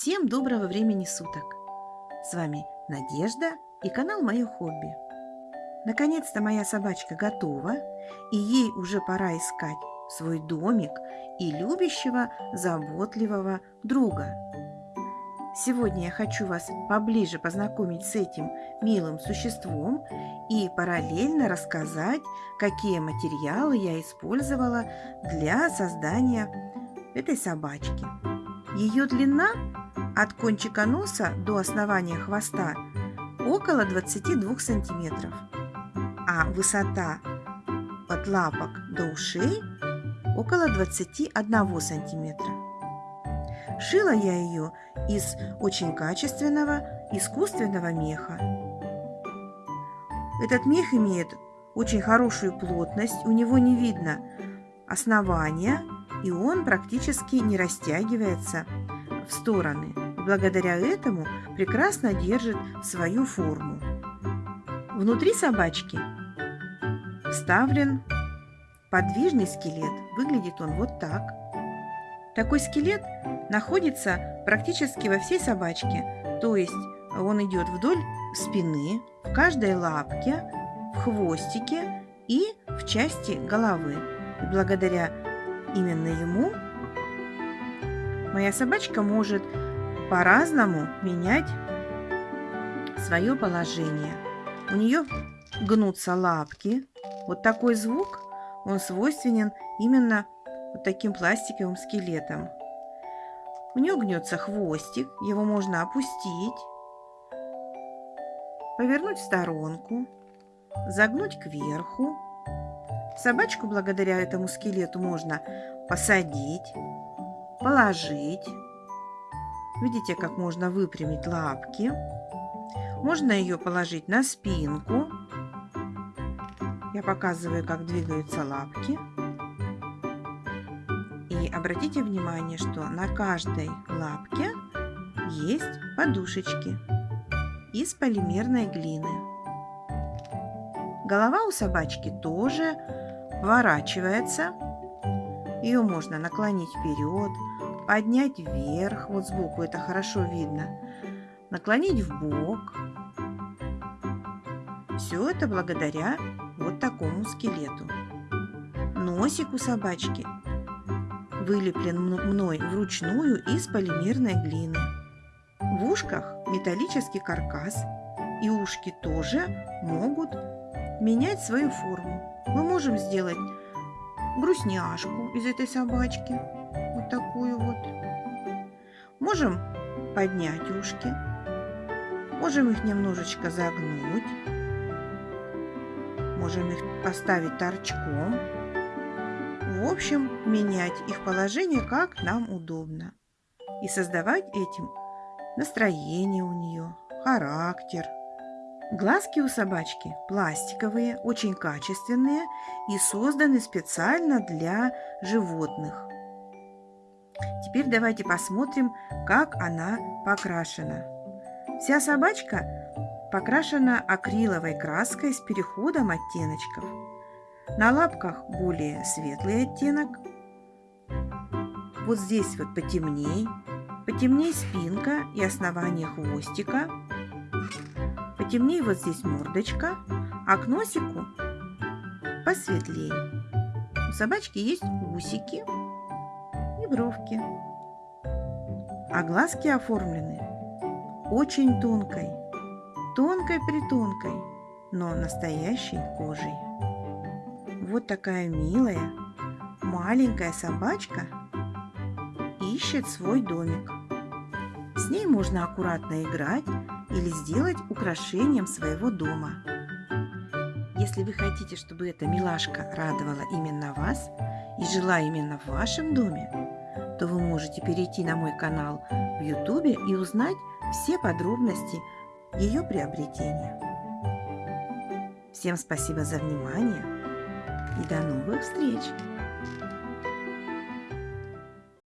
Всем доброго времени суток! С вами Надежда и канал Мое хобби. Наконец-то моя собачка готова, и ей уже пора искать свой домик и любящего, заботливого друга. Сегодня я хочу вас поближе познакомить с этим милым существом и параллельно рассказать, какие материалы я использовала для создания этой собачки. Ее длина от кончика носа до основания хвоста около 22 сантиметров, а высота от лапок до ушей около 21 сантиметра. Шила я ее из очень качественного искусственного меха. Этот мех имеет очень хорошую плотность, у него не видно основания, и он практически не растягивается в стороны. Благодаря этому прекрасно держит свою форму. Внутри собачки вставлен подвижный скелет. Выглядит он вот так. Такой скелет находится практически во всей собачке, то есть он идет вдоль спины, в каждой лапке, в хвостике и в части головы. И благодаря именно ему моя собачка может по-разному менять свое положение. У нее гнутся лапки. Вот такой звук, он свойственен именно вот таким пластиковым скелетом. У нее гнется хвостик, его можно опустить, повернуть в сторонку, загнуть кверху. Собачку благодаря этому скелету можно посадить, положить. Видите, как можно выпрямить лапки. Можно ее положить на спинку. Я показываю, как двигаются лапки. И обратите внимание, что на каждой лапке есть подушечки из полимерной глины. Голова у собачки тоже поворачивается. Ее можно наклонить вперед, поднять вверх, вот сбоку это хорошо видно, наклонить в бок. Все это благодаря вот такому скелету. Носик у собачки вылеплен мной вручную из полимерной глины. В ушках металлический каркас, и ушки тоже могут менять свою форму. Мы можем сделать грустняшку из этой собачки, вот такую вот. Можем поднять ушки, можем их немножечко загнуть, можем их поставить торчком. В общем, менять их положение как нам удобно. И создавать этим настроение у нее, характер. Глазки у собачки пластиковые, очень качественные и созданы специально для животных. Теперь давайте посмотрим, как она покрашена. Вся собачка покрашена акриловой краской с переходом оттеночков. На лапках более светлый оттенок. Вот здесь вот потемней. Потемней спинка и основание хвостика. Потемнее вот здесь мордочка, а к носику посветлее. У собачки есть усики и бровки. А глазки оформлены очень тонкой, тонкой-притонкой, но настоящей кожей. Вот такая милая, маленькая собачка ищет свой домик. С ней можно аккуратно играть или сделать украшением своего дома. Если вы хотите, чтобы эта милашка радовала именно вас и жила именно в вашем доме, то вы можете перейти на мой канал в YouTube и узнать все подробности ее приобретения. Всем спасибо за внимание и до новых встреч!